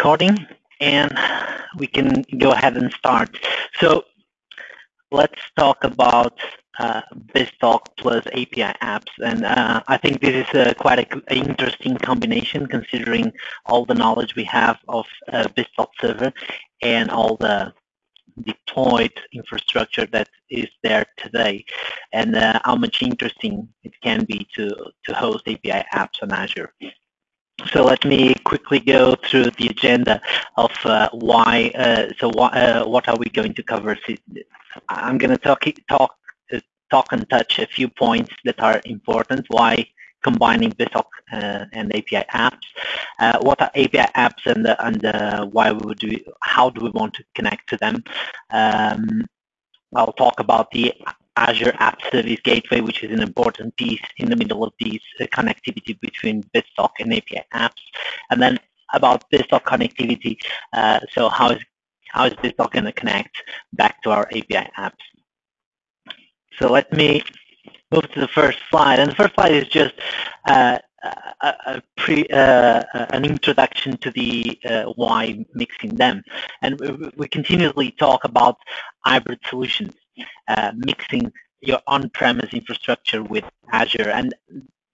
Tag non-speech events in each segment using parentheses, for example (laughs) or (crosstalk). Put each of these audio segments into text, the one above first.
recording and we can go ahead and start. So let's talk about uh, BizTalk plus API apps. And uh, I think this is a, quite an interesting combination considering all the knowledge we have of uh, BizTalk server and all the deployed infrastructure that is there today and uh, how much interesting it can be to, to host API apps on Azure. So let me quickly go through the agenda of uh, why, uh, so wh uh, what are we going to cover? I'm going to talk, talk, uh, talk and touch a few points that are important, why combining BizTalk uh, and API apps. Uh, what are API apps and, and why would we, how do we want to connect to them? Um, I'll talk about the Azure App Service Gateway, which is an important piece in the middle of these uh, connectivity between BizTalk and API apps. And then about BizTalk connectivity, uh, so how is how is BizTalk going to connect back to our API apps? So let me move to the first slide. And the first slide is just uh, a, a pre, uh, an introduction to the uh, why mixing them. And we, we continuously talk about hybrid solutions uh, mixing your on-premise infrastructure with Azure. And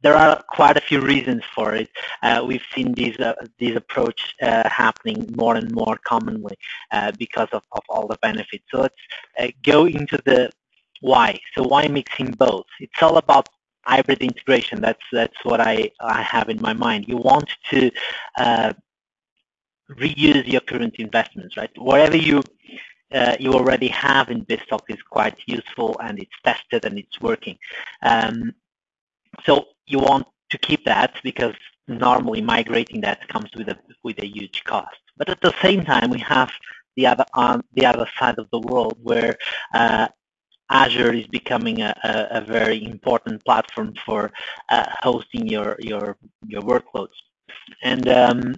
there are quite a few reasons for it. Uh, we've seen these uh, approach uh, happening more and more commonly uh, because of, of all the benefits. So let's uh, go into the why. So why mixing both? It's all about hybrid integration. That's that's what I, I have in my mind. You want to uh, reuse your current investments, right? Wherever you uh, you already have in BizTalk is quite useful and it's tested and it's working. Um, so you want to keep that because normally migrating that comes with a with a huge cost. But at the same time, we have the other on the other side of the world where uh, Azure is becoming a, a, a, very important platform for uh, hosting your your your workloads. And um,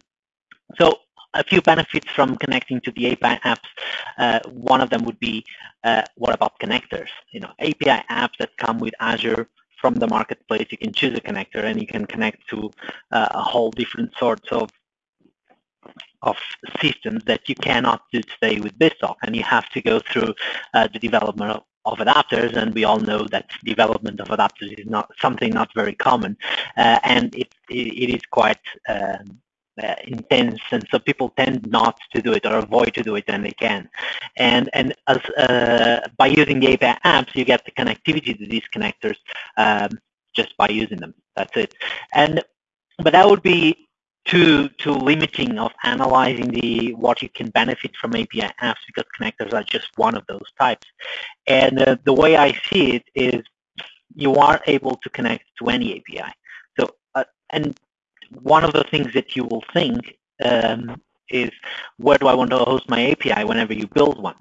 so a few benefits from connecting to the API apps. Uh, one of them would be, uh, what about connectors? You know, API apps that come with Azure from the marketplace, you can choose a connector and you can connect to uh, a whole different sorts of of systems that you cannot do today with BizTalk, and you have to go through uh, the development of, adapters, and we all know that development of adapters is not something not very common, uh, and it, it is quite um, intense, and so people tend not to do it or avoid to do it when they can. And and as uh, by using the API apps, you get the connectivity to these connectors um, just by using them. That's it. And but that would be too too limiting of analyzing the what you can benefit from API apps because connectors are just one of those types. And uh, the way I see it is you are able to connect to any API. So uh, and one of the things that you will think um, is where do I want to host my API whenever you build one?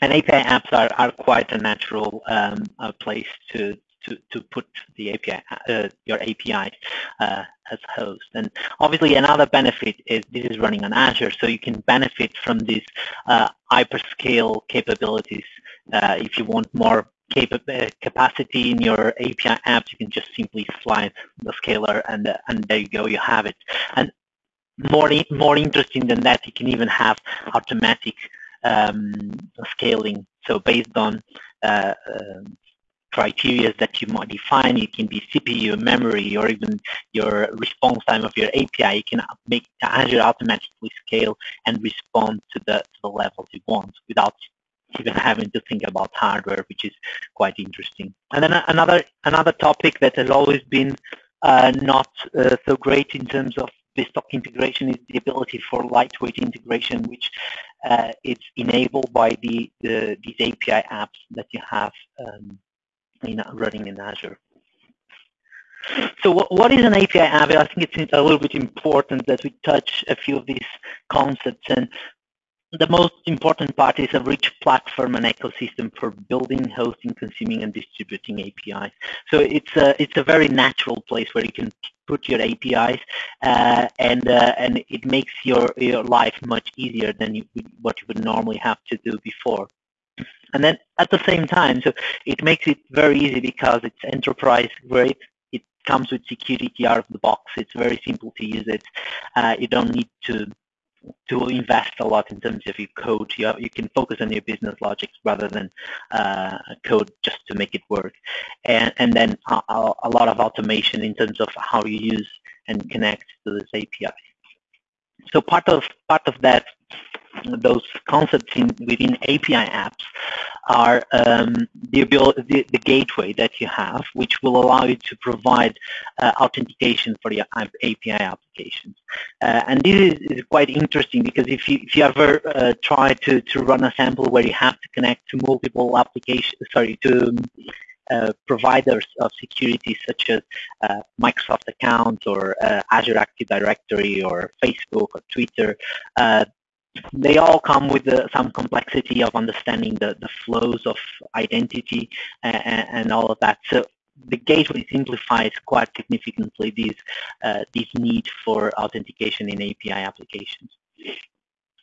And API apps are, are quite a natural um, place to, to, to put the API, uh, your API uh, as host. And obviously another benefit is this is running on Azure, so you can benefit from these uh, hyperscale capabilities. Uh, if you want more capacity in your API apps, you can just simply slide the scaler and, uh, and there you go, you have it. And more, more interesting than that, you can even have automatic um, scaling. So based on uh, uh, criteria that you might define, it can be CPU, memory, or even your response time of your API. You can make Azure automatically scale and respond to the, to the levels you want without even having to think about hardware, which is quite interesting. And then another another topic that has always been uh, not uh, so great in terms of stock integration is the ability for lightweight integration, which uh, is enabled by the, the, these API apps that you have um, in, running in Azure. So what, what is an API app? I think it's a little bit important that we touch a few of these concepts. And the most important part is a rich platform and ecosystem for building, hosting, consuming, and distributing APIs. So it's a it's a very natural place where you can put your APIs, uh, and uh, and it makes your your life much easier than you, what you would normally have to do before. And then at the same time, so it makes it very easy because it's enterprise grade. It comes with security out of the box. It's very simple to use it. Uh, you don't need to to invest a lot in terms of your code. You, you can focus on your business logic rather than uh, code just to make it work. And, and then a, a, lot of automation in terms of how you use and connect to this API. So part of part of that those concepts in, within API apps are um, the, ability, the, the, gateway that you have, which will allow you to provide uh, authentication for your API applications. Uh, and this is, quite interesting because if you, if you ever uh, try to, to run a sample where you have to connect to multiple applications, sorry, to uh, providers of security such as uh, Microsoft account or uh, Azure Active Directory or Facebook or Twitter, uh, they all come with the, some complexity of understanding the, the flows of identity and, and, all of that. So the gateway simplifies quite significantly this, uh, this need for authentication in API applications.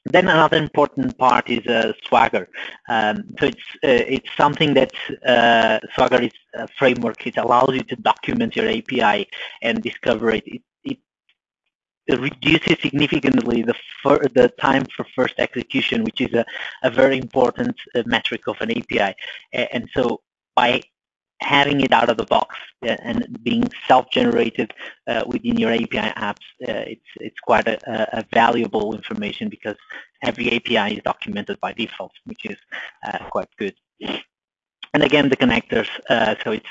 Then another important part is uh, Swagger. Um, so it's uh, it's something that uh, Swagger is a framework. It allows you to document your API and discover it. It, it reduces significantly the the time for first execution, which is a, a very important uh, metric of an API. And so by having it out of the box uh, and being self-generated uh, within your API apps, uh, it's it's quite a, a, valuable information because every API is documented by default, which is uh, quite good. And again, the connectors. Uh, so it's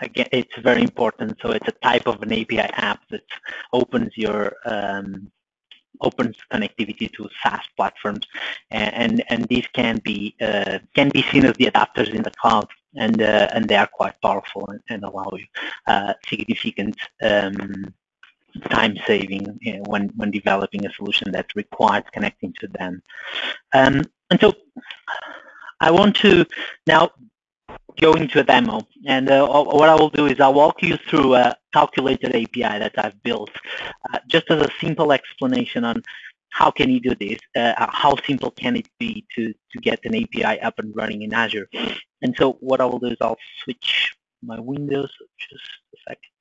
again, it's very important. So it's a type of an API app that opens your um, opens connectivity to SaaS platforms, and and, and these can be uh, can be seen as the adapters in the cloud, and uh, and they are quite powerful and, and allow you uh, significant. Um, time saving when when developing a solution that requires connecting to them um, and so I want to now go into a demo. And uh, what I will do is I'll walk you through a calculated API that I've built, uh, just as a simple explanation on how can you do this, uh, how simple can it be to, to get an API up and running in Azure. And so what I will do is I'll switch my windows, just a second.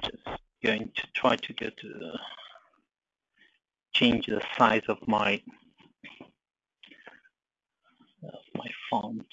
Just going to try to get to change the size of my of my font.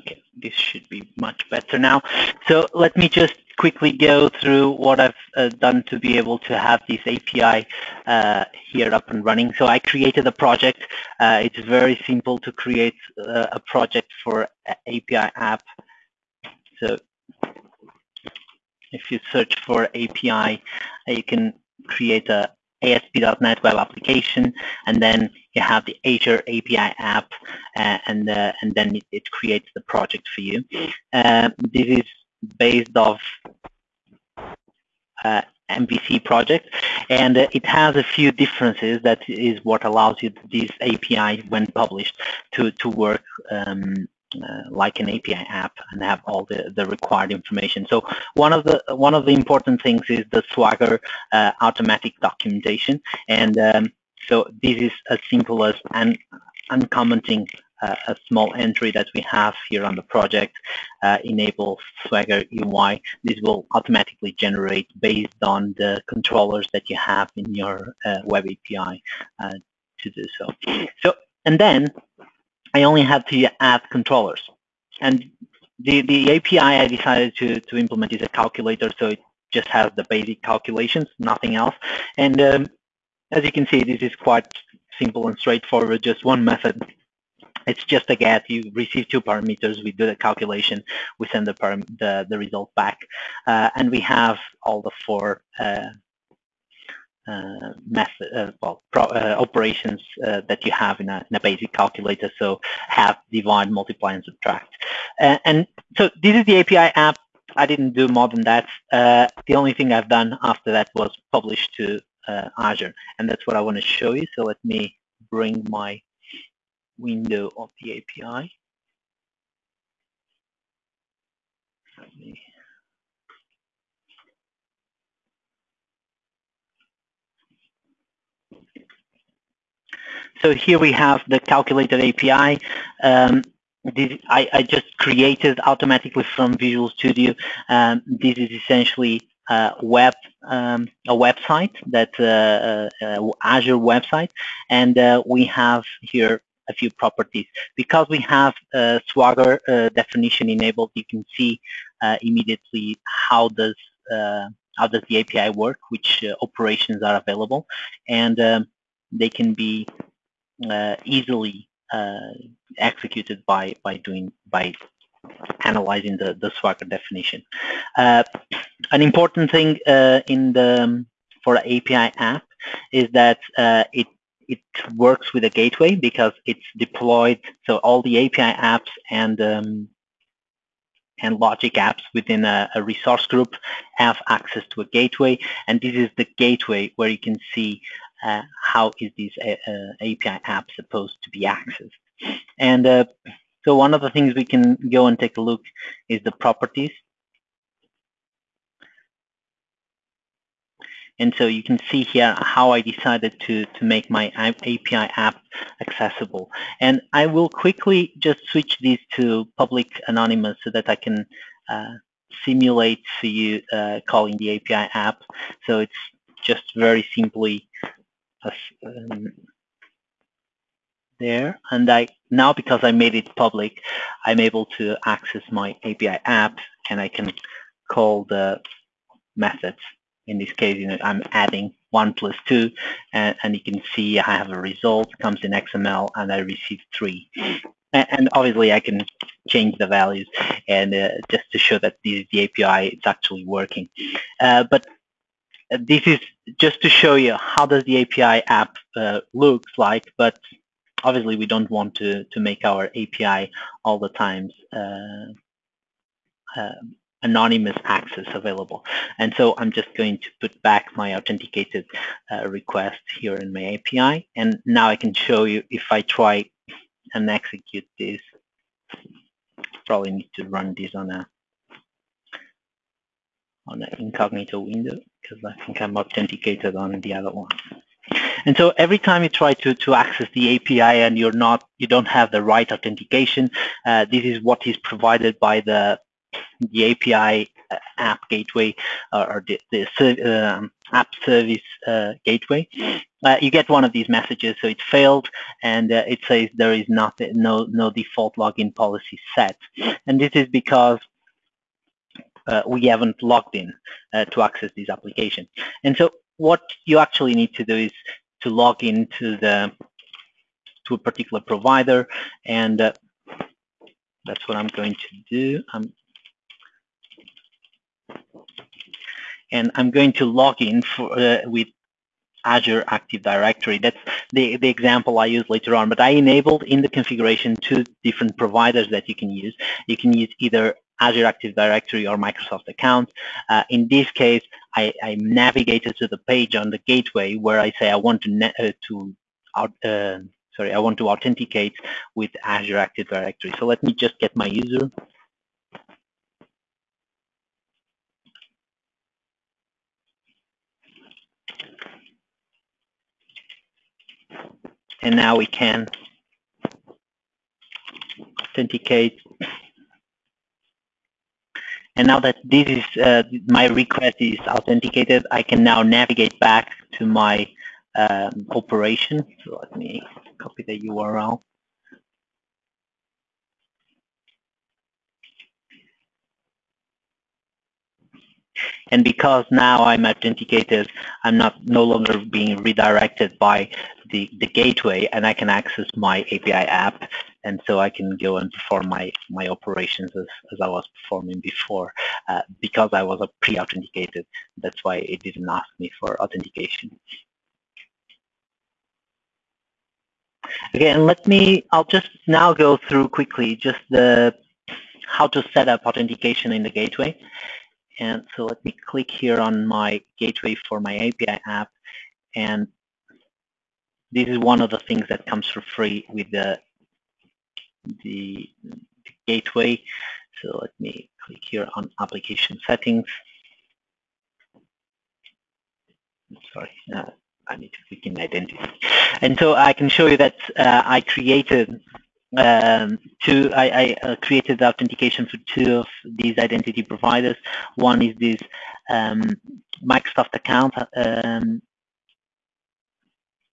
Okay, this should be much better now. So let me just quickly go through what I've uh, done to be able to have this API uh, here up and running. So I created a project. Uh, it's very simple to create uh, a project for API app. So if you search for API, you can create a ASP.NET web application, and then you have the Azure API app, uh, and uh, and then it, it, creates the project for you. Uh, this is based off uh, MVC project, and uh, it has a few differences. That is what allows you this API, when published, to to work um, like an API app and have all the, the required information. So one of the one of the important things is the Swagger uh, automatic documentation, and um, so this is as simple as un uncommenting uh, a small entry that we have here on the project, uh, enable Swagger UI. This will automatically generate based on the controllers that you have in your uh, web API uh, to do so. So, and then I only have to add controllers. And the, the API I decided to, to implement is a calculator, so it just has the basic calculations, nothing else. And um, as you can see, this is quite simple and straightforward, just one method it's just a get. You receive two parameters. We do the calculation. We send the the, the result back, uh, and we have all the four uh, uh, method, uh, well, pro, uh, operations uh, that you have in a, in a, basic calculator. So have, divide, multiply, and subtract. and so this is the API app. I didn't do more than that. the only thing I've done after that was publish to Azure, and that's what I want to show you. So let me bring my window of the API. So here we have the calculated API. Um, this, I, I, just created automatically from Visual Studio. Um, this is essentially a web um, a website that uh, uh, Azure website, and uh, we have here a few properties. Because we have uh, Swagger uh, definition enabled, you can see uh, immediately how does uh, how does the API work, which uh, operations are available, and um, they can be uh, Uh, easily uh, executed by by doing by analyzing the, the Swagger definition. Uh, an important thing in the um, for API app is that it it works with a gateway because it's deployed. So all the API apps and um, and logic apps within a, a, resource group have access to a gateway, and this is the gateway where you can see uh, how is this uh, uh API app supposed to be accessed. And uh, so one of the things we can go and take a look is the properties. And so you can see here how I decided to, to make my API app accessible. And I will quickly just switch these to public anonymous so that I can uh, simulate for you uh, calling the API app. So it's just very simply um, there. And I now because I made it public, I'm able to access my API app and I can call the methods in this case, you know, I'm adding 1 plus 2, and, and you can see I have a result, comes in XML, and I receive 3. And, obviously, I can change the values and uh, just to show that is the API, is actually working. Uh, but this is just to show you how does the API app uh, looks like, but obviously we don't want to, to make our API all the times uh, uh, anonymous access available. And so I'm just going to put back my authenticated uh, request here in my API. And now I can show you if I try and execute this, probably need to run this on a on an incognito window because I think I'm authenticated on the other one. And so every time you try to, to access the API and you're not, you don't have the right authentication, uh, this is what is provided by the the API uh, app gateway or the, the um, app service uh, gateway, uh, you get one of these messages. So it failed, and uh, it says there is not no no default login policy set, and this is because Uh, we haven't logged in uh, to access this application. And so what you actually need to do is to log into the to a particular provider, and uh, that's what I'm going to do. I'm and I'm going to log in for, uh, with Azure Active Directory. That's the, the example I use later on, but I enabled in the configuration two different providers that you can use. You can use either Azure Active Directory or Microsoft account. Uh, in this case, I, I, navigated to the page on the gateway where I say I want to, uh, to uh, sorry, I want to authenticate with Azure Active Directory. So let me just get my user and now we can authenticate. And now that this is uh, my request is authenticated, I can now navigate back to my um, operation. So let me copy the URL. And because now I'm authenticated, I'm not no longer being redirected by the, the gateway and I can access my API app and so I can go and perform my, my operations as, as I was performing before. Uh, because I was a pre-authenticated, that's why it didn't ask me for authentication. Again, let me, I'll just now go through quickly just the how to set up authentication in the gateway. And so let me click here on my gateway for my API app. And this is one of the things that comes for free with the, the, the gateway. So let me click here on application settings. Sorry, uh, I need to click in identity. And so I can show you that uh, I created um, two, I, I uh, created the authentication for two of these identity providers. One is this um, Microsoft account, um,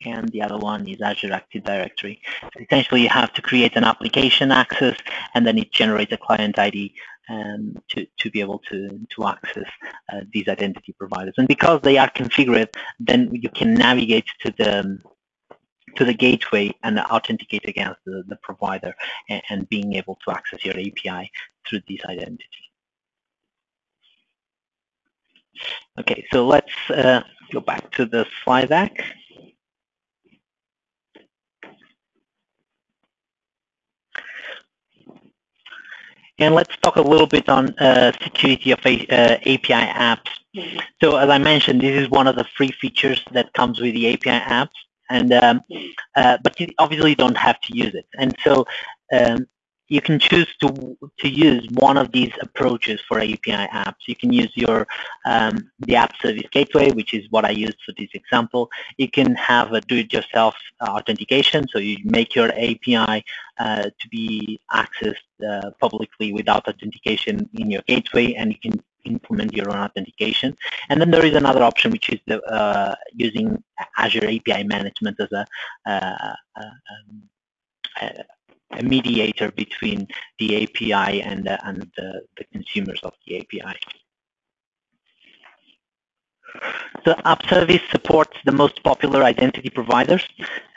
and the other one is Azure Active Directory. Essentially, you have to create an application access, and then it generates a client ID um, to, to be able to, to access uh, these identity providers. And because they are configured, then you can navigate to the to the gateway and authenticate against the, the provider and, and, being able to access your API through this identity. Okay, so let's uh, go back to the slide deck. And let's talk a little bit on uh, security of a, uh, API apps. So as I mentioned, this is one of the free features that comes with the API apps and um, uh, but you obviously don't have to use it. And so um, you can choose to to use one of these approaches for API apps. You can use your um, the app service gateway, which is what I used for this example. You can have a do-it-yourself authentication, so you make your API uh, to be accessed uh, publicly without authentication in your gateway, and you can implement your own authentication. And then there is another option, which is the, uh, using Azure API management as a, uh, um, a, mediator between the API and, uh, and the, the consumers of the API. The app service supports the most popular identity providers,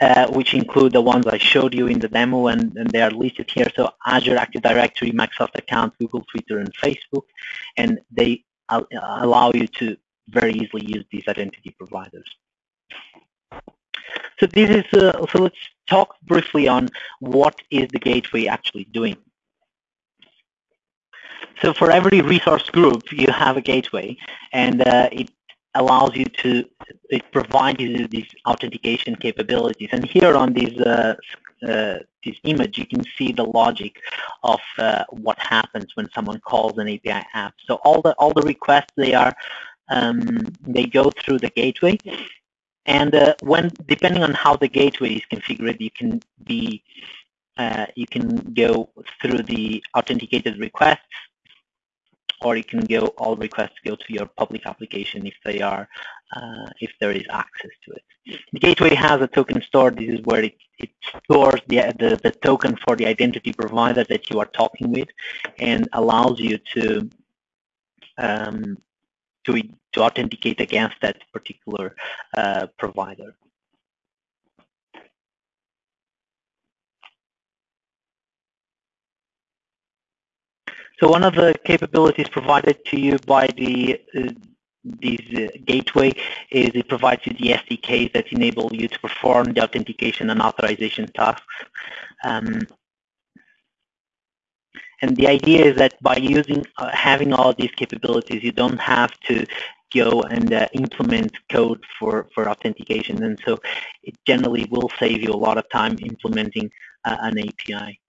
uh, which include the ones I showed you in the demo, and, and, they are listed here. So Azure Active Directory, Microsoft Account, Google, Twitter, and Facebook, and they allow you to very easily use these identity providers. So this is uh, so let's talk briefly on what is the gateway actually doing. So for every resource group, you have a gateway, and uh, it allows you to, it provides you these authentication capabilities. And here on this, uh, uh, this image, you can see the logic of uh, what happens when someone calls an API app. So all the all the requests they are um, they go through the gateway, and uh, when depending on how the gateway is configured, you can be uh, you can go through the authenticated requests or you can go all requests go to your public application if they are uh, if there is access to it. The gateway has a token store. This is where it, it stores the, the, the token for the identity provider that you are talking with and allows you to um, to, to authenticate against that particular uh, provider. So one of the capabilities provided to you by the uh, this uh, gateway is it provides you the SDKs that enable you to perform the authentication and authorization tasks. Um, and the idea is that by using uh, having all these capabilities, you don't have to go and uh, implement code for, for authentication. And so it generally will save you a lot of time implementing uh, an API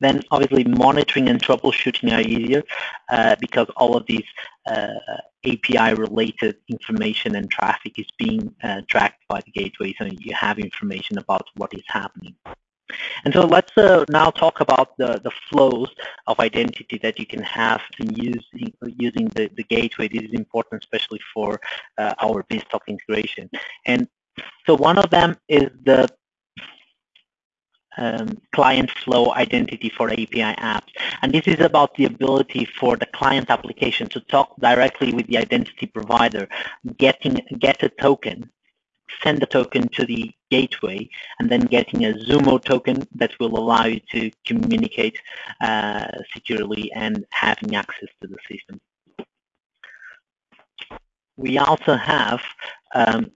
then obviously monitoring and troubleshooting are easier uh, because all of these uh, API related information and traffic is being uh, tracked by the gateway so you have information about what is happening. And so let's uh, now talk about the, the flows of identity that you can have in using, using the, the gateway. This is important especially for uh, our BizTalk integration. And so one of them is the um, client flow identity for API apps. And this is about the ability for the client application to talk directly with the identity provider, getting get a token send the token to the gateway and then getting a Zumo token that will allow you to communicate uh, securely and having access to the system. We also have um,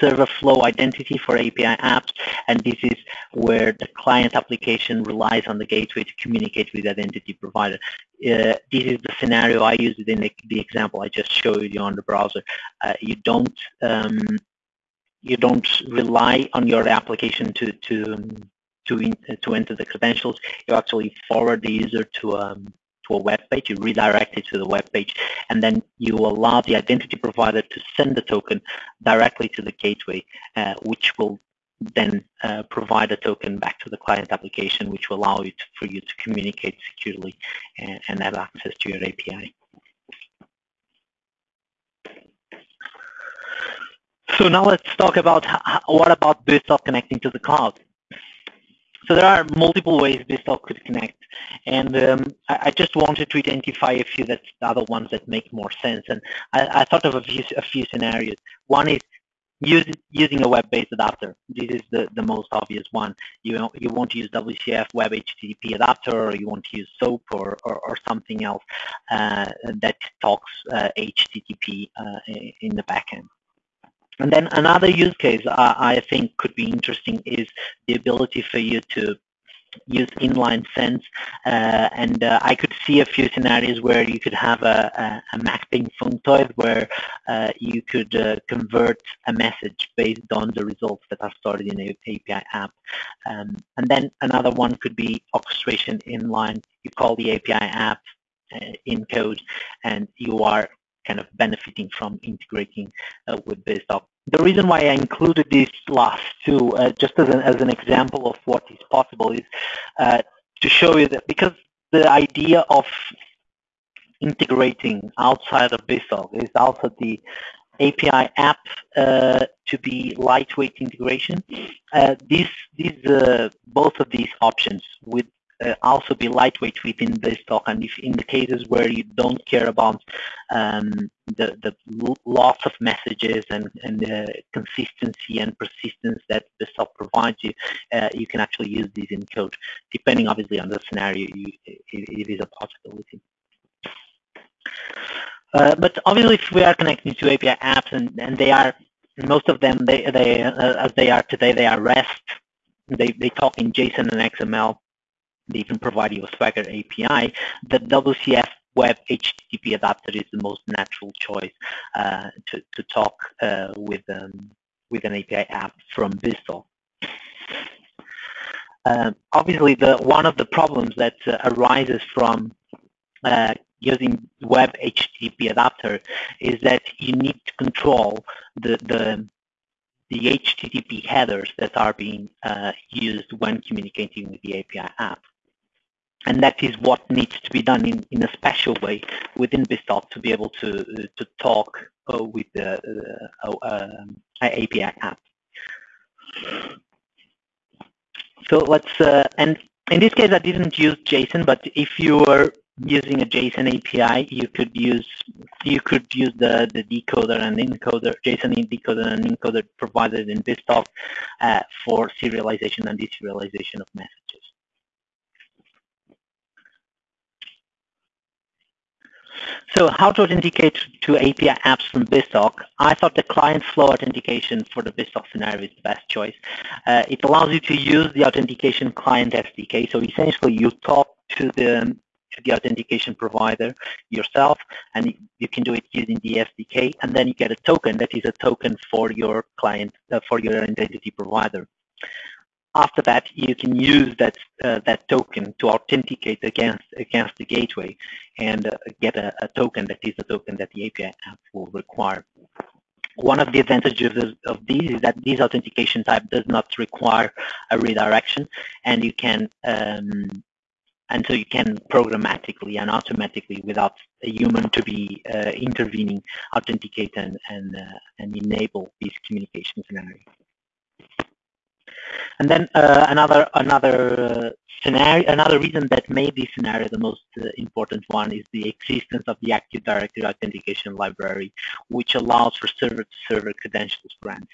server flow identity for API apps, and this is where the client application relies on the gateway to communicate with identity provider. Uh, this is the scenario I used in the, the, example I just showed you on the browser. Uh, you don't um, you don't rely on your application to to to in, to enter the credentials. You actually forward the user to um, to a web page, you redirect it to the web page, and then you allow the identity provider to send the token directly to the gateway, uh, which will then uh, provide a token back to the client application, which will allow you to, for you to communicate securely and, and have access to your API. So now let's talk about how, what about BizTalk connecting to the cloud. So there are multiple ways BizTalk could connect, and um, I, I, just wanted to identify a few that other ones that make more sense. And I, I thought of a few, a few scenarios. One is use, using a web-based adapter. This is the, the most obvious one. You you want to use WCF Web HTTP adapter, or you want to use SOAP or, or, or something else uh, that talks uh, HTTP uh, in the backend. And then another use case I think could be interesting is the ability for you to use inline sends uh, and uh, I could see a few scenarios where you could have a, a, a mapping functoid where uh, you could uh, convert a message based on the results that are stored in an API app. Um, and then another one could be orchestration inline. You call the API app uh, in code and you are kind of benefiting from integrating uh, with BizTalk. The reason why I included these last two, uh, just as an, as an example of what is possible, is uh, to show you that because the idea of integrating outside of BizTalk is also the API app uh, to be lightweight integration. Uh, these, these, uh, both of these options with uh, also be lightweight within BizTalk. And if in the cases where you don't care about um, the, the loss of messages and, and the consistency and persistence that BizTalk provides you, uh, you can actually use these in code. Depending obviously on the scenario, you, it, it is a possibility. Uh, but obviously, if we are connecting to API apps, and, and they are most of them, they, they uh, as they are today, they are REST. They they talk in JSON and XML they can provide you a Swagger API, the WCF Web HTTP adapter is the most natural choice uh, to, to talk uh, with, um, with an API app from BizTalk. Um, obviously, the, one of the problems that uh, arises from uh, using web HTTP adapter is that you need to control the, the, the HTTP headers that are being uh, used when communicating with the API app. And that is what needs to be done in, in a special way within BizTalk to be able to, to talk uh, with the uh, uh, API app. So let's, uh, and in this case I didn't use JSON, but if you were using a JSON API, you could use you could use the, the decoder and encoder, JSON decoder and encoder provided in BizTalk uh, for serialization and deserialization of messages. So how to authenticate to API apps from BizTalk? I thought the client flow authentication for the BizTalk scenario is the best choice. Uh, it allows you to use the authentication client SDK. So essentially you talk to the to the authentication provider yourself, and you can do it using the SDK, and then you get a token that is a token for your client, uh, for your identity provider. After that, you can use that uh, that token to authenticate against against the gateway and uh, get a, a, token that is the token that the API app will require. One of the advantages of, these is that this authentication type does not require a redirection, and you can um, and so you can programmatically and automatically, without a human to be uh, intervening, authenticate and and, uh, and enable these communication scenarios. And then uh, another another scenario, another reason that made this scenario the most uh, important one is the existence of the Active Directory Authentication Library, which allows for server-to-server -server credentials grants,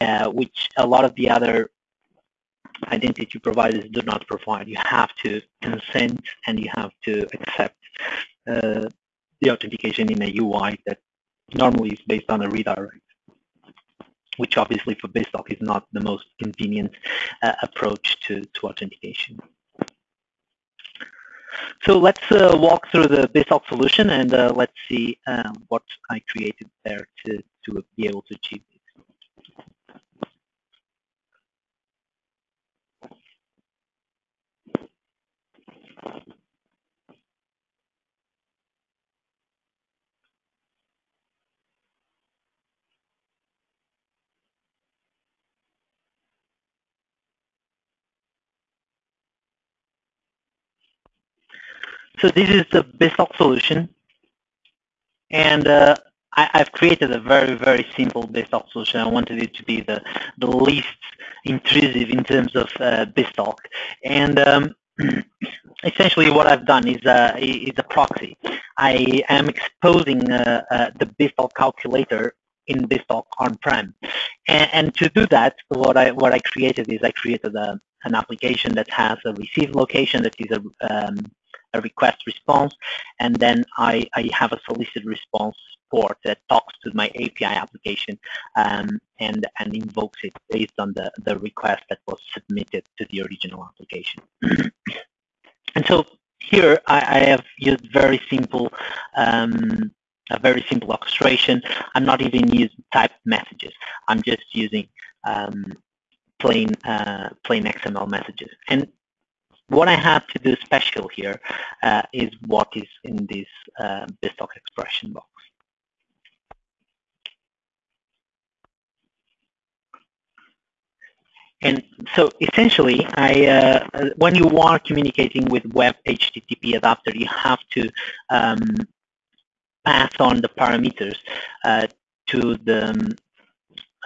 uh, which a lot of the other identity providers do not provide. You have to consent and you have to accept uh, the authentication in a UI that normally is based on a redirect which obviously for BizTalk is not the most convenient uh, approach to, to authentication. So let's uh, walk through the BizTalk solution and uh, let's see um, what I created there to, to be able to achieve this. So this is the BizTalk solution. And uh, I, have created a very, very simple BizTalk solution. I wanted it to be the, the least intrusive in terms of uh, BizTalk. And um, (clears throat) essentially what I've done is, uh, is a proxy. I am exposing uh, uh, the BizTalk calculator in BizTalk on-prem. And, and, to do that, what I, what I created is I created a, an application that has a receive location that is a, um, a request response, and then I, I have a solicit response port that talks to my API application um, and, and invokes it based on the, the request that was submitted to the original application. (clears throat) and so here I, I, have used very simple um, a very simple orchestration. I'm not even using typed messages. I'm just using um, plain uh, plain XML messages. And what I have to do special here uh, is what is in this uh, expression box. And so essentially, I, uh, when you are communicating with web HTTP adapter, you have to um, pass on the parameters uh, to the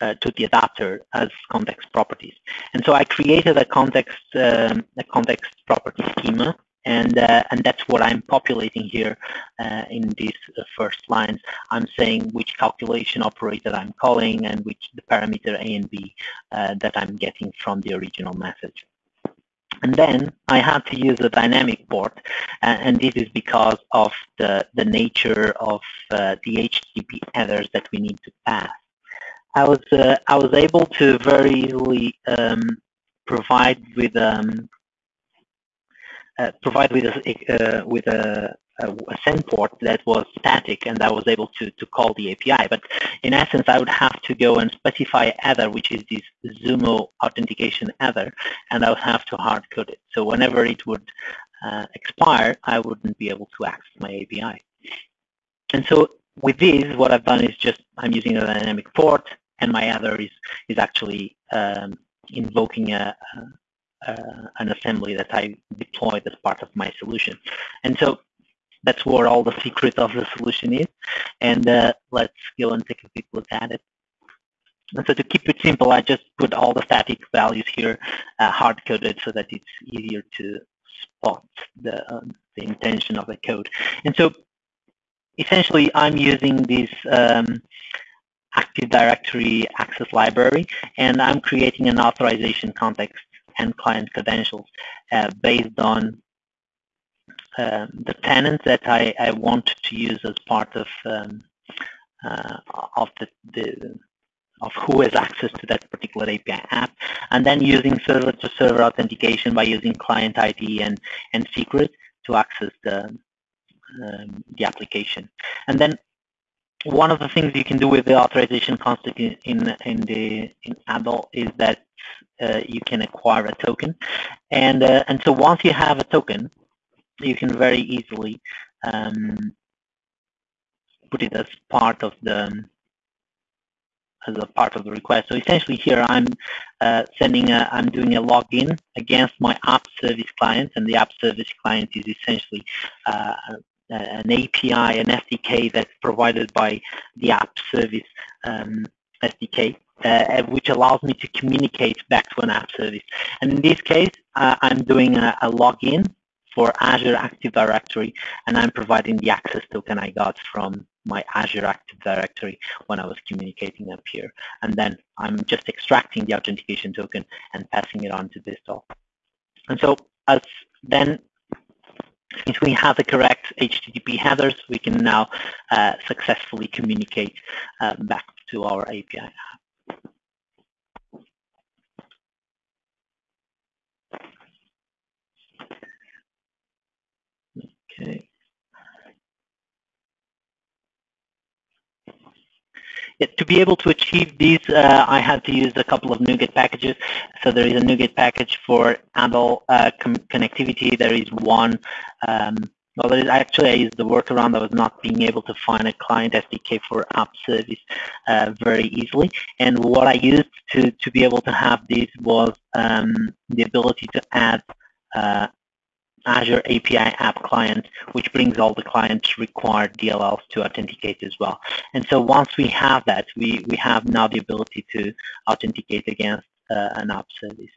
uh, to the adapter as context properties. And so I created a context um, a context property schema, and uh, and that's what I'm populating here uh, in these uh, first lines. I'm saying which calculation operator I'm calling and which the parameter A and B uh, that I'm getting from the original message. And then I had to use a dynamic port, and, and this is because of the, the nature of uh, the HTTP headers that we need to pass. I was uh, I was able to very easily um, provide with um, uh, provide with a uh, with a, a, send port that was static, and I was able to to call the API. But in essence, I would have to go and specify header, which is this Zumo authentication header, and I would have to hard code it. So whenever it would uh, expire, I wouldn't be able to access my API. And so with this, what I've done is just I'm using a dynamic port and my other is is actually um, invoking a, a, an assembly that I deployed as part of my solution. And so that's where all the secret of the solution is. And uh, let's go and take a quick look at it. And so to keep it simple, I just put all the static values here uh, hard-coded so that it's easier to spot the, uh, the intention of the code. And so essentially, I'm using this um, Active Directory access library, and I'm creating an authorization context and client credentials uh, based on um, the tenant that I, I, want to use as part of um, uh, of the, the, of who has access to that particular API app, and then using server-to-server -server authentication by using client ID and and secret to access the um, the application, and then one of the things you can do with the authorization concept in in the in ADAL is that uh, you can acquire a token, and uh, and so once you have a token, you can very easily um, put it as part of the as a part of the request. So essentially here I'm uh, sending a, I'm doing a login against my app service client and the app service client is essentially uh, an API, an SDK that's provided by the app service um, SDK. uh, which allows me to communicate back to an app service. And in this case, uh, I'm doing a, a login for Azure Active Directory, and I'm providing the access token I got from my Azure Active Directory when I was communicating up here. And then I'm just extracting the authentication token and passing it on to this BizTalk. And so as then since we have the correct HTTP headers, we can now uh, successfully communicate uh, back to our API app. Okay. To be able to achieve these, uh, I had to use a couple of NuGet packages. So there is a NuGet package for ADAL uh, connectivity. There is one, um, well, there is actually I used the workaround. I was not being able to find a client SDK for app service uh, very easily. And what I used to, to be able to have this was um, the ability to add uh, Azure API app client, which brings all the clients required DLLs to authenticate as well. And so once we have that, we, we have now the ability to authenticate against uh, an app service.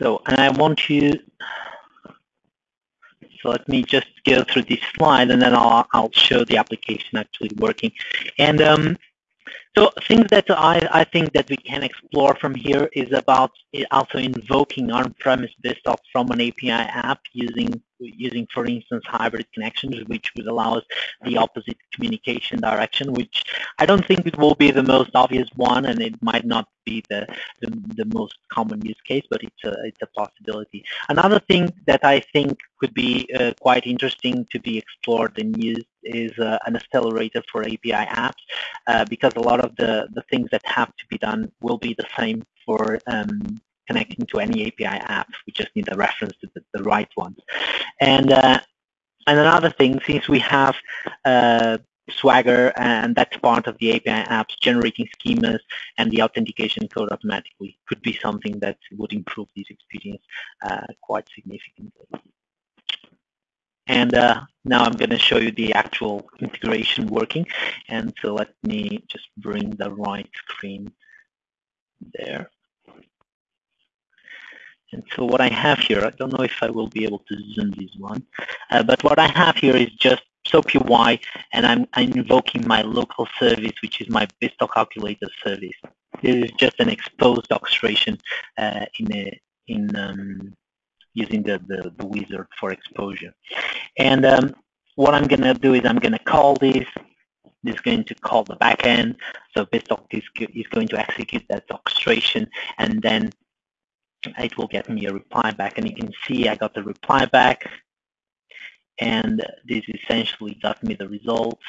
So, and I want you so let me just go through this slide and then I'll, I'll show the application actually working. And um, so things that I, I think that we can explore from here is about also invoking on-premise BizTalk from an API app using using, for instance, hybrid connections, which would allow us the opposite communication direction, which I don't think it will be the most obvious one, and it might not be the, the, the most common use case, but it's a, it's a possibility. Another thing that I think could be uh, quite interesting to be explored and used is uh, an accelerator for API apps, uh, because a lot of the, the things that have to be done will be the same for um, connecting to any API app. We just need the reference to the, the right ones. And uh, and another thing, since we have uh, Swagger and that's part of the API apps generating schemas and the authentication code automatically could be something that would improve this experience uh, quite significantly. And uh, now I'm going to show you the actual integration working. And so let me just bring the right screen there. And so what I have here, I don't know if I will be able to zoom this one, uh, but what I have here is just SOAP UI, and I'm, I'm, invoking my local service, which is my BizTalk calculator service. This is just an exposed orchestration uh, in a, in um, using the, the, the, wizard for exposure. And um, what I'm going to do is I'm going to call this. This is going to call the backend. So BizTalk is, is going to execute that orchestration, and then it will get me a reply back. And you can see I got the reply back. And this essentially got me the result,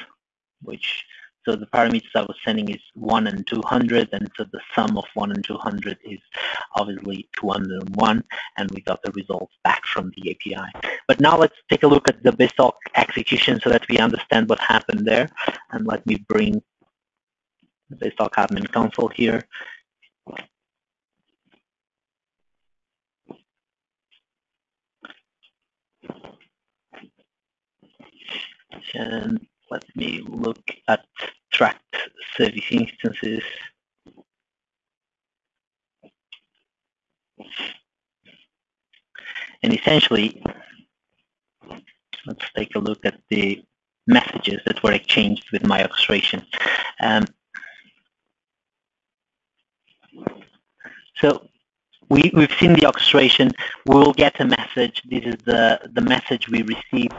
which, so the parameters I was sending is 1 and 200, and so the sum of 1 and 200 is obviously 201, and we got the results back from the API. But now let's take a look at the BizTalk execution so that we understand what happened there. And let me bring the admin console here. And let me look at tracked service instances. And essentially, let's take a look at the messages that were exchanged with my orchestration. Um, so we, we've seen the orchestration. We will get a message. This is the, the message we received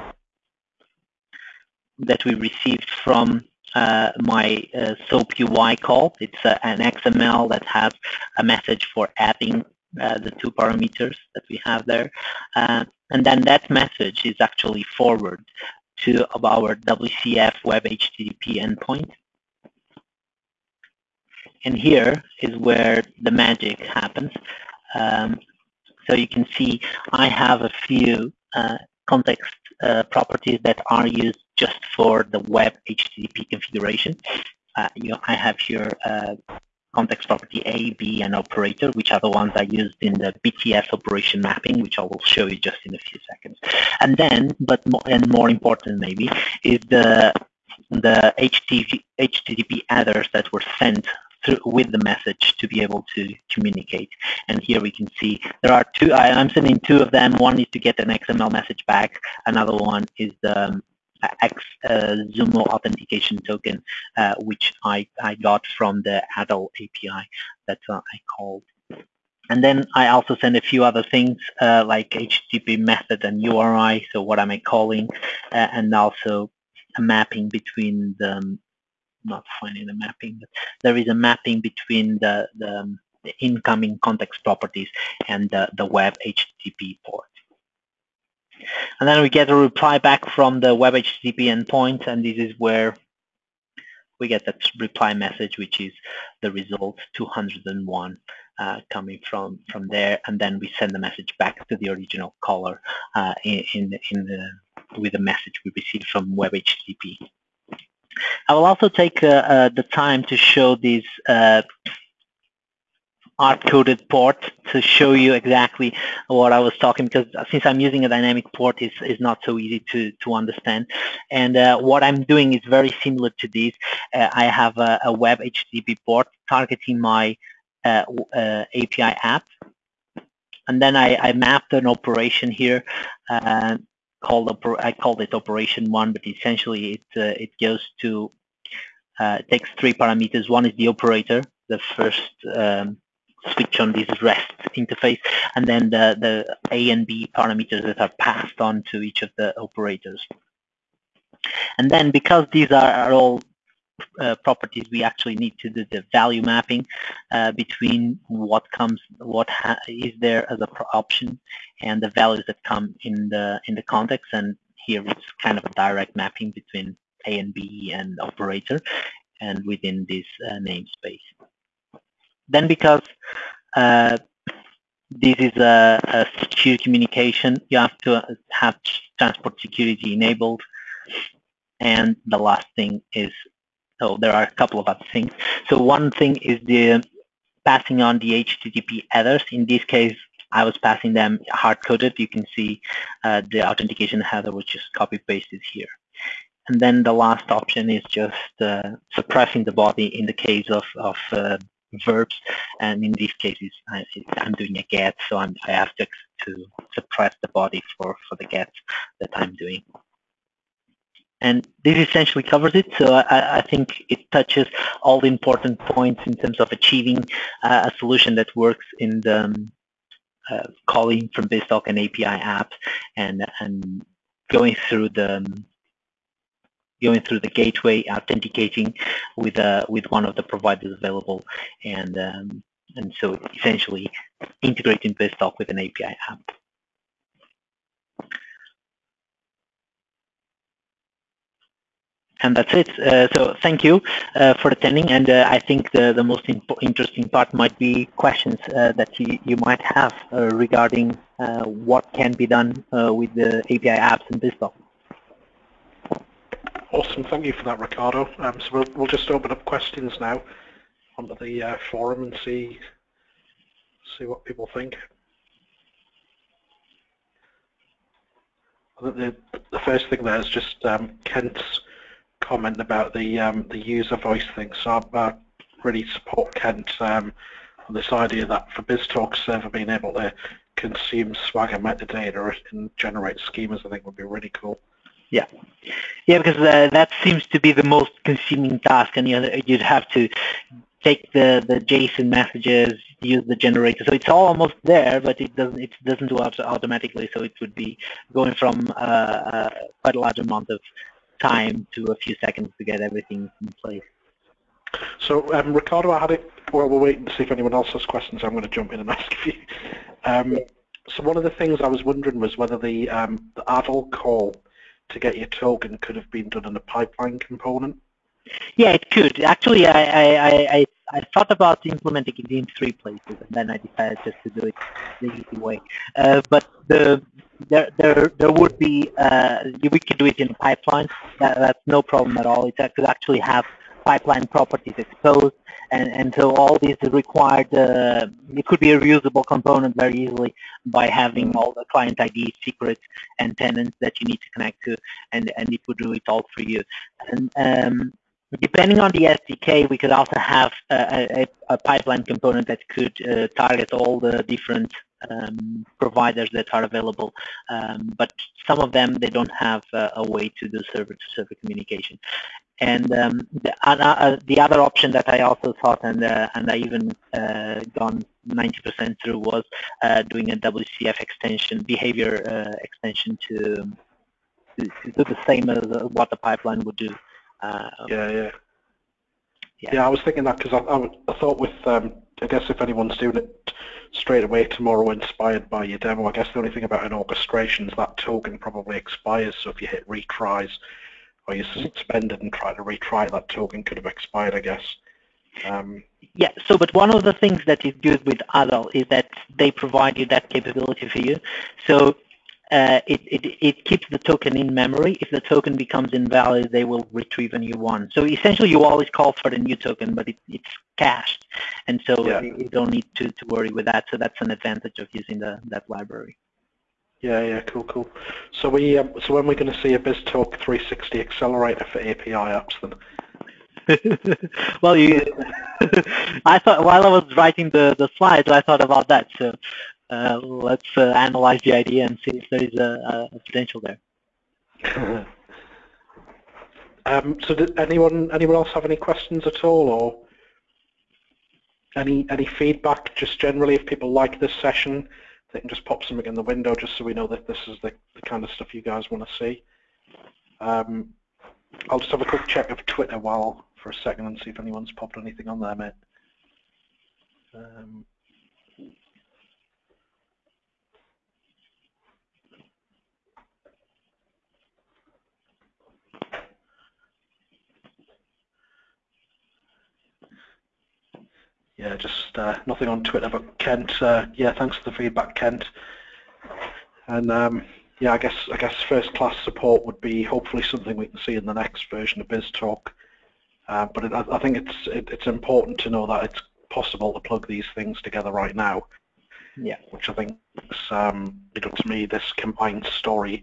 that we received from uh, my uh, SOAP UI call. It's uh, an XML that has a message for adding uh, the two parameters that we have there. Uh, and then that message is actually forwarded to our WCF Web HTTP endpoint. And here is where the magic happens. Um, so you can see I have a few uh, context uh, properties that are used just for the web HTTP configuration. Uh, you know, I have here uh, context property A, B, and operator, which are the ones I used in the BTS operation mapping, which I will show you just in a few seconds. And then, but more, and more important maybe, is the the HTTP, HTTP headers that were sent through, with the message to be able to communicate. And here we can see there are two, I, am sending two of them. One is to get an XML message back. Another one is the um, X uh, Zumo authentication token, uh, which I, I got from the ADAL API that uh, I called. And then I also send a few other things uh, like HTTP method and URI, so what am I calling, uh, and also a mapping between the, um, not finding the mapping, but there is a mapping between the, the, um, the incoming context properties and the, the web HTTP port. And then we get a reply back from the web HTTP endpoint, and this is where we get that reply message, which is the result 201 uh, coming from from there, and then we send the message back to the original caller uh, in in, in the, with the message we received from web HTTP. I will also take uh, uh, the time to show these uh, hard-coded port to show you exactly what I was talking because since I'm using a dynamic port it's, it's not so easy to, to understand. And uh, what I'm doing is very similar to this. Uh, I have a, a, web HTTP port targeting my uh, API app. And then I, I, mapped an operation here called I called it operation one but essentially it, uh, it goes to it takes three parameters. One is the operator, the first um, switch on this REST interface, and then the, the A and B parameters that are passed on to each of the operators. And then because these are, are all uh, properties, we actually need to do the value mapping uh, between what comes, what is there as a option, and the values that come in the in the context. And here it's kind of a direct mapping between A and B and operator, and within this uh, namespace. Then because uh, this is a, a, secure communication, you have to have transport security enabled. And the last thing is, so there are a couple of other things. So one thing is the passing on the HTTP headers. In this case, I was passing them hard-coded. You can see uh, the authentication header, which is copy-pasted here. And then the last option is just uh, suppressing the body in the case of, of uh, verbs, and in these cases, I, am doing a get, so I'm, i have to, to suppress the body for, for the get that I'm doing. And this essentially covers it, so I, I think it touches all the important points in terms of achieving uh, a solution that works in the um, uh, calling from BizTalk and API apps and, and going through the um, going through the gateway, authenticating with uh, with one of the providers available, and um, and so essentially integrating BizTalk with an API app. And that's it. Uh, so thank you uh, for attending. And uh, I think the, the most interesting part might be questions uh, that you, you might have uh, regarding uh, what can be done with the API apps in BizTalk. Awesome, thank you for that, Ricardo. Um, so we'll, we'll just open up questions now onto the forum and see see what people think. I think the, the first thing there is just um, Kent's comment about the um, the user voice thing. So I, I really support Kent um, on this idea that for BizTalk server being able to consume Swagger metadata and generate schemas, I think would be really cool. Yeah, yeah, because uh, that seems to be the most consuming task, and you'd have to take the the JSON messages, use the generator. So it's almost there, but it doesn't it doesn't do it automatically. So it would be going from uh, uh, quite a large amount of time to a few seconds to get everything in place. So um, Ricardo, I had it. Well, we're waiting to see if anyone else has questions. I'm going to jump in and (laughs) ask you. Um, so one of the things I was wondering was whether the um, the ADAL call to get your token could have been done in a pipeline component? Yeah, it could. Actually, I, I, I, I thought about implementing it in three places, and then I decided just to do it the easy way. Uh, but the there, there, there would be uh, we could do it in a pipeline. That, that's no problem at all. It could actually have pipeline properties exposed, and, and so all these required, uh, it could be a reusable component very easily by having all the client ID secrets and tenants that you need to connect to, and, and it would do it all for you. And um, depending on the SDK, we could also have a, a, a pipeline component that could uh, target all the different um, providers that are available, um, but some of them, they don't have uh, a way to do server-to-server -server communication. And um, the, uh, the, other option that I also thought, and uh, and I even uh, gone 90% through, was uh, doing a WCF extension, behavior uh, extension to, to, to do the same as what the pipeline would do. Yeah, yeah. Yeah. yeah, I was thinking that because I, I, I, thought with, um, I guess if anyone's doing it straight away tomorrow inspired by your demo, I guess the only thing about an orchestration is that token probably expires, so if you hit retries or you suspend it and try to retry that token could have expired, I guess. Um, yeah, so but one of the things that is good with ADAL is that they provide you that capability for you. So uh, it, it, it keeps the token in memory. If the token becomes invalid, they will retrieve a new one. So essentially, you always call for the new token, but it, it's cached, and so yeah. you don't need to, to worry with that. So that's an advantage of using the, that library. Yeah, yeah, cool, cool. So we, um, so when we're going to see a BizTalk 360 accelerator for API apps then? (laughs) well, you, (laughs) I thought while I was writing the the slides, I thought about that. So uh, let's uh, analyze the idea and see if there is a, a potential there. (laughs) um, so did anyone anyone else have any questions at all or any any feedback just generally if people like this session they can just pop something in the window just so we know that this is the, the kind of stuff you guys want to see. Um, I'll just have a quick check of Twitter while for a second and see if anyone's popped anything on there, mate. Um, yeah, just uh, nothing on Twitter, but Kent, uh, yeah, thanks for the feedback, Kent. And um, yeah, I guess I guess first class support would be hopefully something we can see in the next version of BizTalk. Uh, but it, I think it's it, it's important to know that it's possible to plug these things together right now. Yeah. Which I think, is, um, you know, to me, this combined story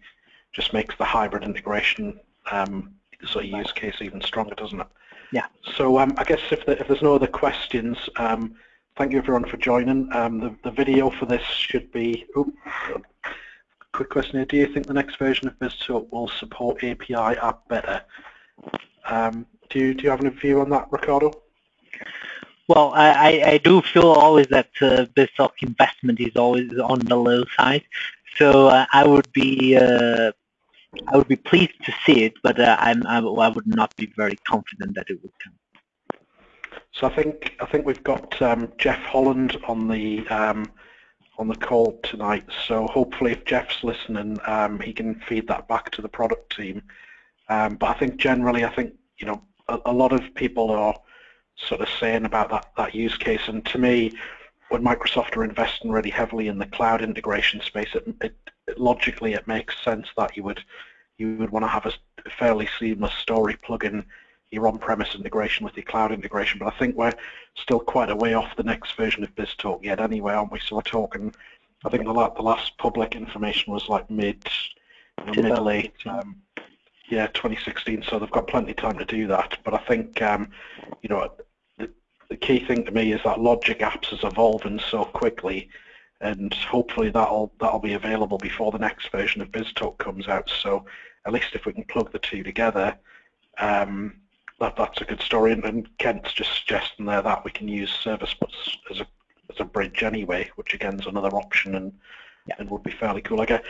just makes the hybrid integration um, sort of use case even stronger, doesn't it? Yeah. So um, I guess if, the, if there's no other questions, um, thank you everyone for joining. Um, the, the video for this should be, quick question here, do you think the next version of BizTalk will support API app better? Um, do, you, do you have any view on that, Ricardo? Well, I, I do feel always that uh, BizTalk investment is always on the low side. So uh, I would be uh, I would be pleased to see it, but uh, I'm, I, I, would not be very confident that it would come. So I think I think we've got um, Jeff Hollan on the um, on the call tonight. So hopefully, if Jeff's listening, um, he can feed that back to the product team. Um, but I think generally, I think you know a, a, lot of people are sort of saying about that that use case, and to me, when Microsoft are investing really heavily in the cloud integration space, it, it logically it makes sense that you would you would want to have a fairly seamless story plug in your on-premise integration with your cloud integration. But I think we're still quite a way off the next version of BizTalk yet anyway, aren't we? So we're talking, I think the, the last public information was like mid, you know, mid late, um, yeah, 2016. So they've got plenty of time to do that. But I think, um, you know, the, the key thing to me is that Logic Apps is evolving so quickly and hopefully that'll that'll be available before the next version of BizTalk comes out. So at least if we can plug the two together, um, that that's a good story. And, and, Kent's just suggesting there that we can use service bus as a as a bridge anyway, which again is another option and yeah. and would be fairly cool. I guess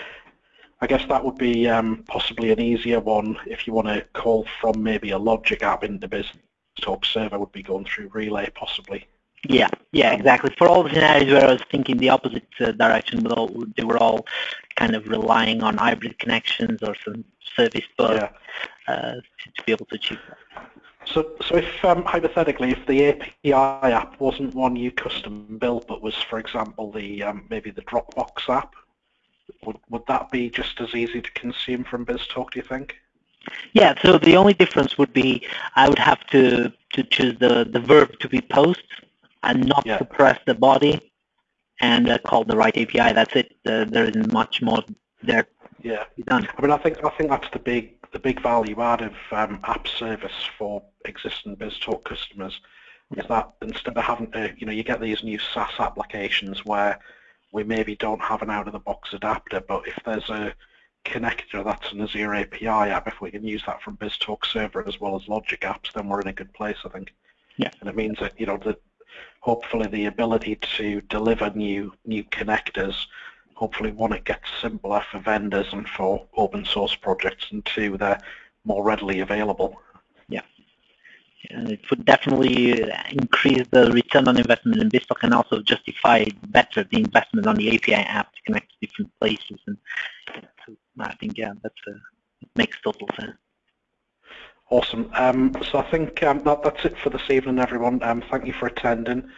I guess that would be um, possibly an easier one if you want to call from maybe a Logic app into BizTalk server would be going through Relay possibly. Yeah, yeah, exactly. For all the scenarios where I was thinking the opposite uh, direction, but all, they were all kind of relying on hybrid connections or some service bus yeah. uh, to, to, be able to achieve that. So, so if um, hypothetically, if the API app wasn't one you custom built, but was, for example, the um, maybe the Dropbox app, would would that be just as easy to consume from BizTalk? Do you think? Yeah. So the only difference would be I would have to to choose the, the verb to be post and not Yeah. to press the body and uh, call the right API. That's it. Uh, there isn't much more there Yeah. done. I mean, I think I think that's the big the big value add of um, app service for existing BizTalk customers is that instead of having to, you know, you get these new SaaS applications where we maybe don't have an out-of-the-box adapter, but if there's a connector that's an Azure API app, if we can use that from BizTalk Server as well as Logic apps, then we're in a good place, I think. Yeah. And it means that, you know, that hopefully the ability to deliver new new connectors hopefully one, it gets simpler for vendors and for open source projects, and two, they're more readily available. Yeah. And it would definitely uh, increase the return on investment in BizTalk and also justify better the investment on the API app to connect to different places. And I think, yeah, that's a, it makes total sense. Awesome. Um, so I think um, that, that's it for this evening, everyone. Um, thank you for attending,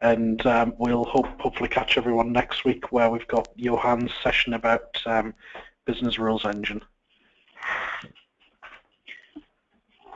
and um, we'll hope, hopefully catch everyone next week where we've got Johan's session about um, Business Rules Engine.